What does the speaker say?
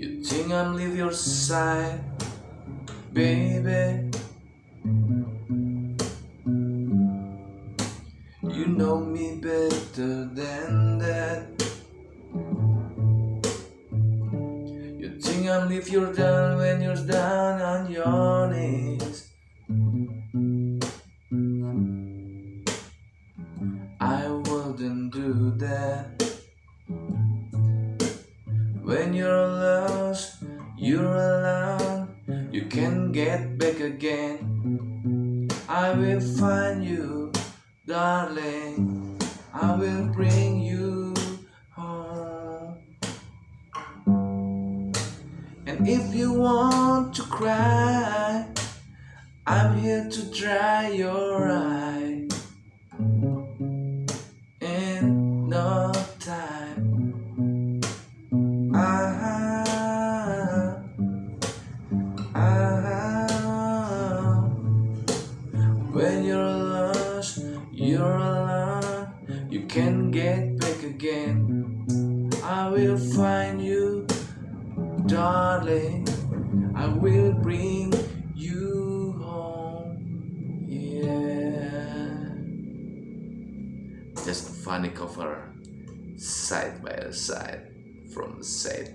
You think I'm leave your side, baby? You know me better than You think I'm leave you down when you're down on your knees. I wouldn't do that. When you're lost, you're alone. You can get back again. I will find you, darling. I will bring And if you want to cry, I'm here to dry your eye. In no time. Ah, ah. When you're lost, you're alone. You can get back again. I will find you, darling. I will bring you home. Yeah. Just a funny cover, side by side from set.